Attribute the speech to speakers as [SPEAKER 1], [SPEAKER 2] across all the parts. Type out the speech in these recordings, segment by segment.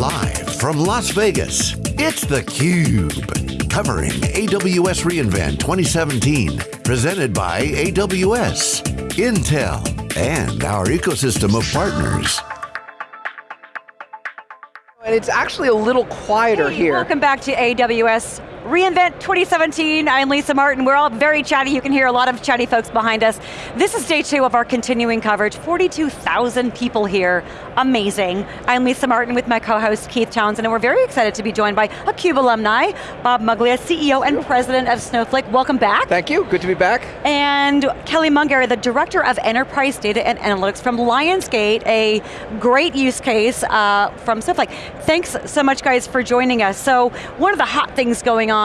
[SPEAKER 1] Live from Las Vegas, it's theCUBE. Covering AWS reInvent 2017. Presented by AWS, Intel, and our ecosystem of partners.
[SPEAKER 2] And it's actually a little quieter
[SPEAKER 3] hey,
[SPEAKER 2] here.
[SPEAKER 3] Welcome back to AWS reInvent 2017. I'm Lisa Martin. We're all very chatty. You can hear a lot of chatty folks behind us. This is day two of our continuing coverage. 42,000 people here. Amazing. I'm Lisa Martin with my co-host Keith Townsend, and we're very excited to be joined by a CUBE alumni, Bob Muglia, CEO and President of Snowflake. Welcome back.
[SPEAKER 2] Thank you, good to be back.
[SPEAKER 3] And Kelly Mungary, the Director of Enterprise Data and Analytics from Lionsgate, a great use case uh, from Snowflake. Thanks so much guys for joining us. So one of the hot things going on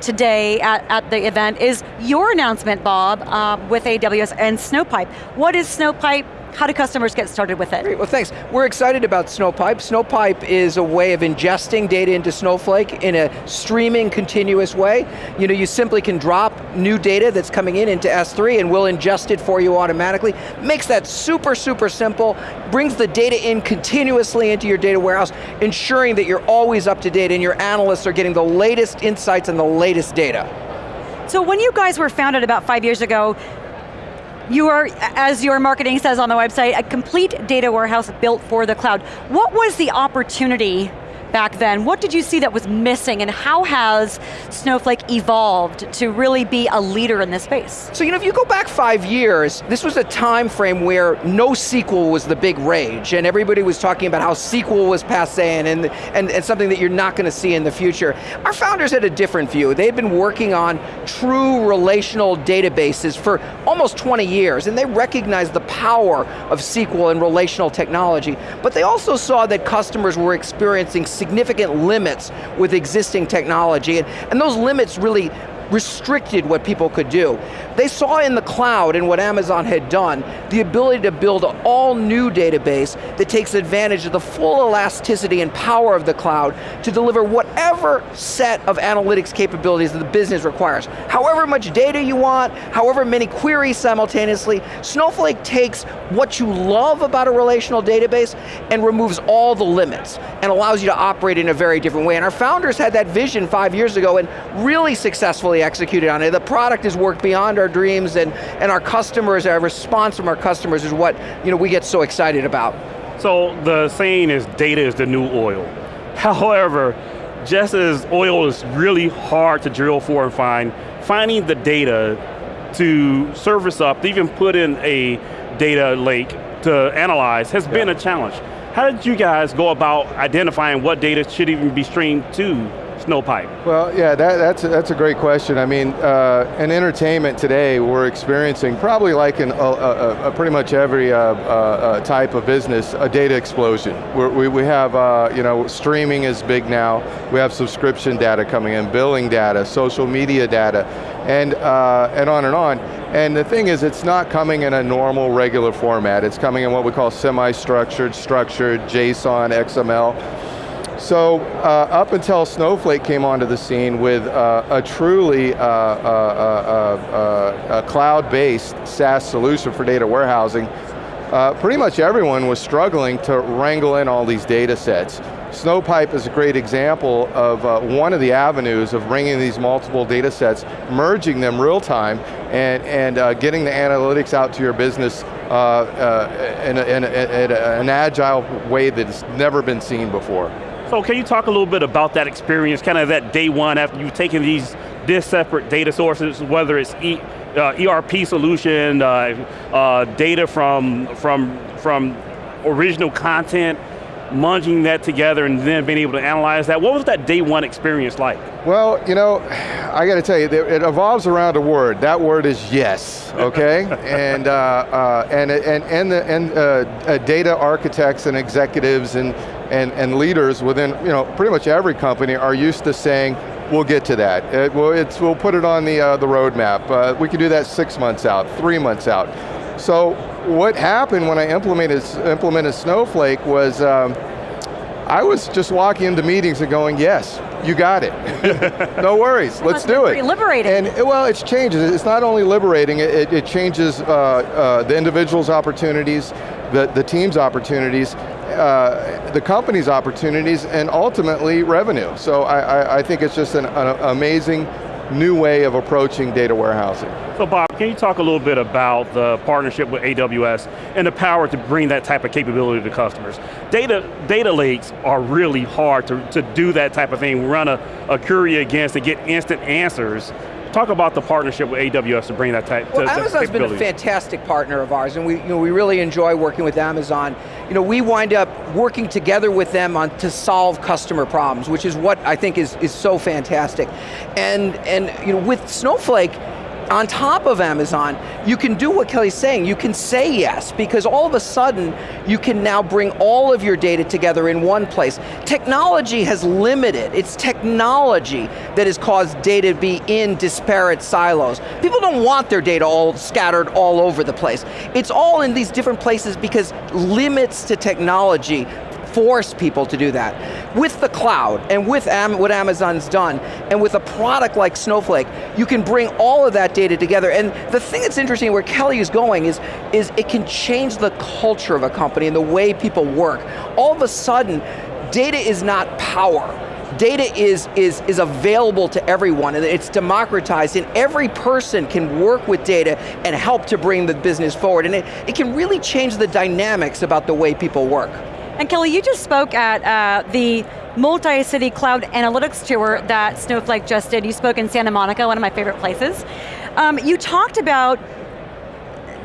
[SPEAKER 3] today at, at the event is your announcement, Bob, uh, with AWS and Snowpipe. What is Snowpipe? How do customers get started with it?
[SPEAKER 2] Great, well thanks. We're excited about Snowpipe. Snowpipe is a way of ingesting data into Snowflake in a streaming continuous way. You know, you simply can drop new data that's coming in into S3 and we'll ingest it for you automatically. Makes that super, super simple, brings the data in continuously into your data warehouse, ensuring that you're always up to date and your analysts are getting the latest insights and the latest data.
[SPEAKER 3] So when you guys were founded about five years ago, you are, as your marketing says on the website, a complete data warehouse built for the cloud. What was the opportunity back then. What did you see that was missing and how has Snowflake evolved to really be a leader in this space?
[SPEAKER 2] So you know, if you go back five years, this was a time frame where NoSQL was the big rage and everybody was talking about how SQL was passe and, and, and something that you're not going to see in the future. Our founders had a different view. They had been working on true relational databases for almost 20 years and they recognized the power of SQL and relational technology, but they also saw that customers were experiencing significant limits with existing technology, and, and those limits really restricted what people could do. They saw in the cloud and what Amazon had done, the ability to build an all new database that takes advantage of the full elasticity and power of the cloud to deliver whatever set of analytics capabilities that the business requires. However much data you want, however many queries simultaneously, Snowflake takes what you love about a relational database and removes all the limits and allows you to operate in a very different way. And our founders had that vision five years ago and really successfully executed on it. The product has worked beyond our dreams and, and our customers, our response from our customers is what you know, we get so excited about.
[SPEAKER 4] So the saying is data is the new oil. However, just as oil is really hard to drill for and find, finding the data to surface up, to even put in a data lake to analyze has yeah. been a challenge. How did you guys go about identifying what data should even be streamed to Snowpipe?
[SPEAKER 5] Well, yeah, that, that's, a, that's a great question. I mean, uh, in entertainment today, we're experiencing probably like in a, a, a pretty much every uh, uh, type of business, a data explosion. We're, we we have, uh, you know, streaming is big now. We have subscription data coming in, billing data, social media data, and, uh, and on and on. And the thing is, it's not coming in a normal, regular format. It's coming in what we call semi-structured, structured, JSON, XML. So uh, up until Snowflake came onto the scene with uh, a truly uh, uh, uh, uh cloud-based SaaS solution for data warehousing, pretty much everyone was struggling to wrangle in all these data sets. Snowpipe is a great example of one of the avenues of bringing these multiple data sets, merging them real time, and, and getting the analytics out to your business in, a, in, a, in an agile way that's never been seen before.
[SPEAKER 4] So can you talk a little bit about that experience, kind of that day one after you've taken these this separate data sources, whether it's e, uh, ERP solution, uh, uh, data from, from, from original content, munging that together and then being able to analyze that. What was that day one experience like?
[SPEAKER 5] Well, you know, I got to tell you, it evolves around a word. That word is yes, okay? and, uh, uh, and, and, and, the, and uh, uh, data architects and executives and, and, and leaders within you know, pretty much every company are used to saying, we'll get to that. It, we'll, we'll put it on the, uh, the roadmap. Uh, we can do that six months out, three months out. So what happened when I implemented, implemented Snowflake was, um, I was just walking into meetings and going, yes, you got it. no worries, let's do it.
[SPEAKER 3] liberating.
[SPEAKER 5] And well, it's changes. It's not only liberating, it, it changes uh, uh, the individual's opportunities, the, the team's opportunities, uh, the company's opportunities and ultimately revenue. So I, I, I think it's just an, an amazing new way of approaching data warehousing.
[SPEAKER 4] So Bob, can you talk a little bit about the partnership with AWS and the power to bring that type of capability to customers? Data, data lakes are really hard to, to do that type of thing, run a, a query against and get instant answers talk about the partnership with AWS to bring that type
[SPEAKER 2] well, Amazon's been a fantastic partner of ours, and we, you know, we really enjoy working with Amazon. You know, we wind up working together with them on to solve customer problems, which is what I think is, is so fantastic. And, and you know, with Snowflake, on top of Amazon, you can do what Kelly's saying, you can say yes, because all of a sudden, you can now bring all of your data together in one place. Technology has limited, it's technology that has caused data to be in disparate silos. People don't want their data all scattered all over the place. It's all in these different places because limits to technology force people to do that. With the cloud, and with Am what Amazon's done, and with a product like Snowflake, you can bring all of that data together. And the thing that's interesting where Kelly is going is, is it can change the culture of a company and the way people work. All of a sudden, data is not power data is, is, is available to everyone and it's democratized and every person can work with data and help to bring the business forward and it, it can really change the dynamics about the way people work.
[SPEAKER 3] And Kelly, you just spoke at uh, the multi-city cloud analytics tour that Snowflake just did. You spoke in Santa Monica, one of my favorite places. Um, you talked about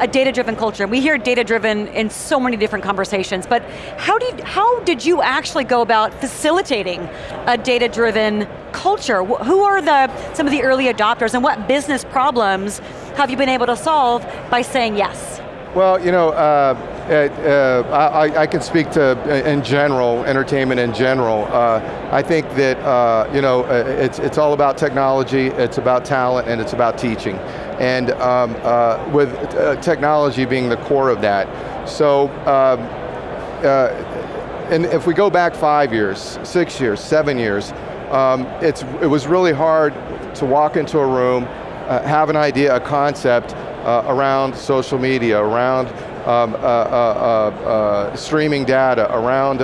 [SPEAKER 3] a data-driven culture. We hear data-driven in so many different conversations, but how did, how did you actually go about facilitating a data-driven culture? Who are the, some of the early adopters and what business problems have you been able to solve by saying yes?
[SPEAKER 5] Well, you know, uh, uh, I, I, can speak to, uh, in general, entertainment in general. Uh, I think that, uh, you know, uh, it's, it's all about technology, it's about talent, and it's about teaching. And um, uh, with technology being the core of that. So, um, and if we go back five years, six years, seven years, um, it's, it was really hard to walk into a room, have an idea, a concept, uh, around social media, around um, uh, uh, uh, uh streaming data, around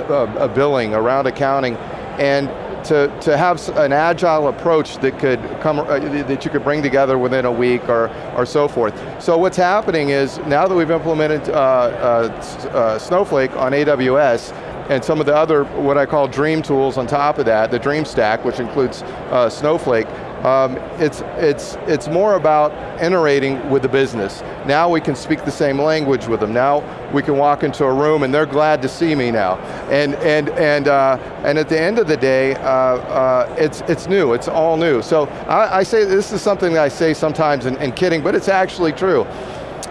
[SPEAKER 5] billing, around accounting, and to, to have an agile approach that could come, that you could bring together within a week or, or so forth. So what's happening is, now that we've implemented Snowflake on AWS, and some of the other, what I call dream tools on top of that, the dream stack, which includes uh, Snowflake, um, it's, it's, it's more about iterating with the business. Now we can speak the same language with them. Now we can walk into a room and they're glad to see me now. And, and, and, uh, and at the end of the day, uh, uh, it's, it's new, it's all new. So I, I, say, this is something that I say sometimes in, in kidding, but it's actually true.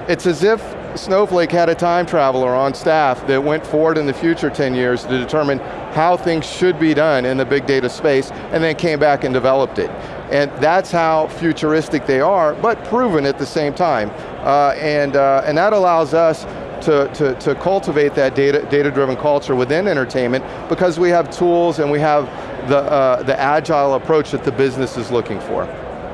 [SPEAKER 5] It's as if Snowflake had a time traveler on staff that went forward in the future 10 years to determine how things should be done in the big data space, and then came back and developed it. And that's how futuristic they are, but proven at the same time. Uh, and, uh, and that allows us to, to, to cultivate that data, data-driven culture within entertainment because we have tools and we have the, uh, the agile approach that the business is looking for.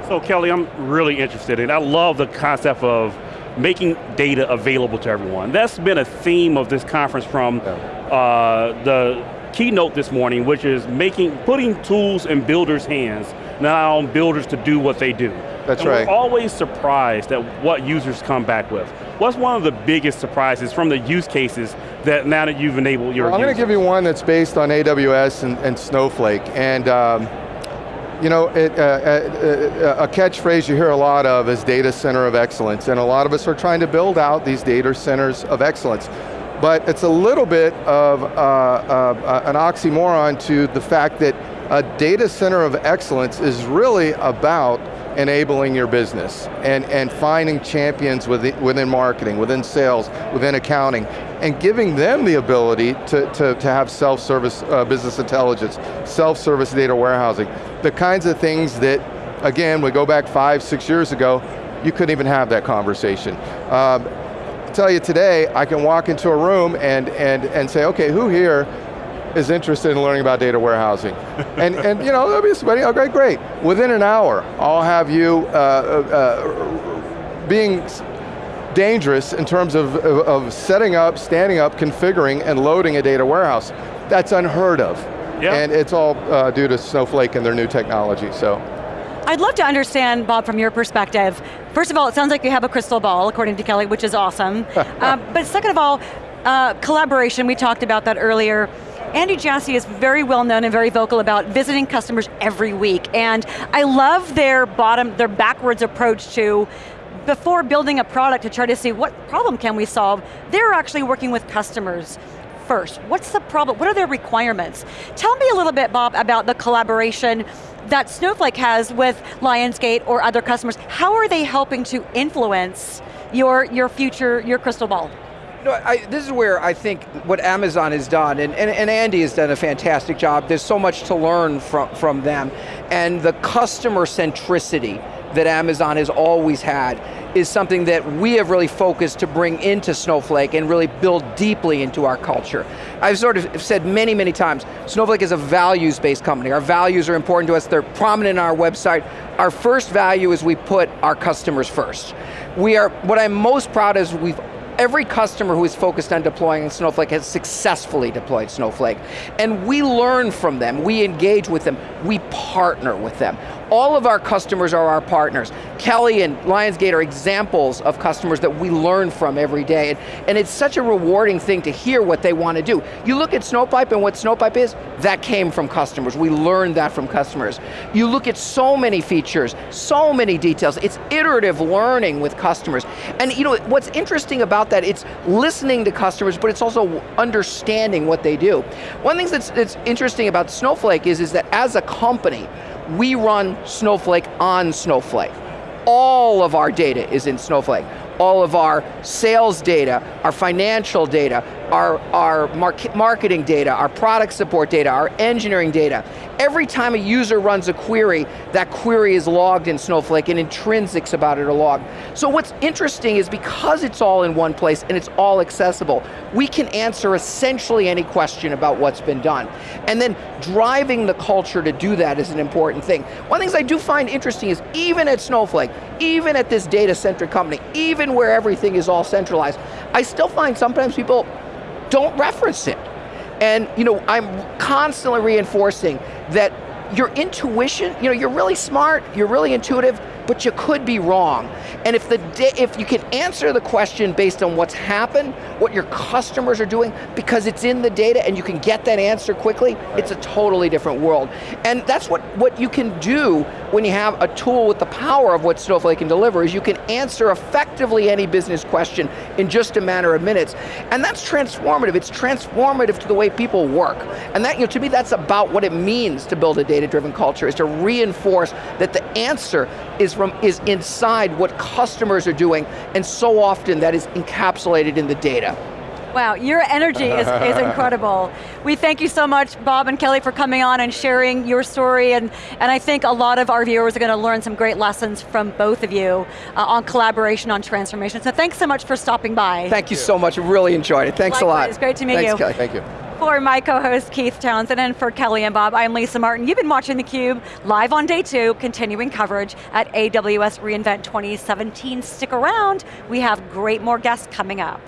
[SPEAKER 4] So Kelly, I'm really interested in, I love the concept of making data available to everyone. That's been a theme of this conference from yeah. uh, the keynote this morning, which is making, putting tools in builders' hands, now on builders to do what they do.
[SPEAKER 5] That's
[SPEAKER 4] and
[SPEAKER 5] right.
[SPEAKER 4] We're always surprised at what users come back with. What's one of the biggest surprises from the use cases that now that you've enabled your
[SPEAKER 5] well, I'm going to give you one that's based on AWS and, and Snowflake. And um, you know, it, uh, uh, uh, a catchphrase you hear a lot of is data center of excellence, and a lot of us are trying to build out these data centers of excellence. But it's a little bit of uh, uh, an oxymoron to the fact that a data center of excellence is really about enabling your business and, and finding champions within, within marketing, within sales, within accounting, and giving them the ability to, to, to have self-service uh, business intelligence, self-service data warehousing, the kinds of things that, again, we go back five, six years ago, you couldn't even have that conversation. Um, tell you today, I can walk into a room and, and, and say, okay, who here is interested in learning about data warehousing. and, and you know, there'll be somebody, oh great, great. Within an hour, I'll have you uh, uh, being dangerous in terms of, of, of setting up, standing up, configuring, and loading a data warehouse. That's unheard of.
[SPEAKER 4] Yeah.
[SPEAKER 5] And it's all uh, due to Snowflake and their new technology, so.
[SPEAKER 3] I'd love to understand, Bob, from your perspective. First of all, it sounds like you have a crystal ball, according to Kelly, which is awesome. uh, but second of all, uh, collaboration, we talked about that earlier. Andy Jassy is very well known and very vocal about visiting customers every week, and I love their bottom, their backwards approach to before building a product to try to see what problem can we solve, they're actually working with customers first. What's the problem, what are their requirements? Tell me a little bit, Bob, about the collaboration that Snowflake has with Lionsgate or other customers. How are they helping to influence your, your future, your crystal ball?
[SPEAKER 2] No, I, this is where I think what Amazon has done, and, and, and, Andy has done a fantastic job, there's so much to learn from, from them, and the customer centricity that Amazon has always had is something that we have really focused to bring into Snowflake and really build deeply into our culture. I've sort of said many, many times, Snowflake is a values-based company. Our values are important to us, they're prominent on our website. Our first value is we put our customers first. We are, what I'm most proud of is we've every customer who is focused on deploying Snowflake has successfully deployed Snowflake. And we learn from them, we engage with them, we partner with them. All of our customers are our partners. Kelly and Lionsgate are examples of customers that we learn from every day. And, and it's such a rewarding thing to hear what they want to do. You look at Snowpipe and what Snowpipe is, that came from customers. We learned that from customers. You look at so many features, so many details. It's iterative learning with customers. And you know, what's interesting about that, it's listening to customers, but it's also understanding what they do. One thing that's, that's interesting about Snowflake is, is that as a company, we run Snowflake on Snowflake. All of our data is in Snowflake. All of our sales data, our financial data, our, our market, marketing data, our product support data, our engineering data. Every time a user runs a query, that query is logged in Snowflake and intrinsics about it are logged. So what's interesting is because it's all in one place and it's all accessible, we can answer essentially any question about what's been done. And then driving the culture to do that is an important thing. One of the things I do find interesting is even at Snowflake, even at this data-centric company, even where everything is all centralized, I still find sometimes people don't reference it. And you know, I'm constantly reinforcing that your intuition, you know, you're really smart, you're really intuitive, but you could be wrong. And if, the if you can answer the question based on what's happened, what your customers are doing, because it's in the data and you can get that answer quickly, right. it's a totally different world. And that's what, what you can do when you have a tool with the power of what Snowflake can deliver, is you can answer effectively any business question in just a matter of minutes. And that's transformative, it's transformative to the way people work. And that, you know, to me, that's about what it means to build a data-driven culture, is to reinforce that the answer is from is inside what customers are doing, and so often that is encapsulated in the data.
[SPEAKER 3] Wow, your energy is, is incredible. We thank you so much, Bob and Kelly, for coming on and sharing your story, and, and I think a lot of our viewers are going to learn some great lessons from both of you uh, on collaboration, on transformation. So thanks so much for stopping by.
[SPEAKER 2] Thank you so much, really enjoyed it. Thanks Likewise, a lot.
[SPEAKER 3] It's great to meet
[SPEAKER 2] thanks,
[SPEAKER 3] you.
[SPEAKER 2] Kelly.
[SPEAKER 5] Thank you.
[SPEAKER 3] For my co-host Keith Townsend and for Kelly and Bob, I'm Lisa Martin. You've been watching theCUBE, live on day two, continuing coverage at AWS reInvent 2017. Stick around, we have great more guests coming up.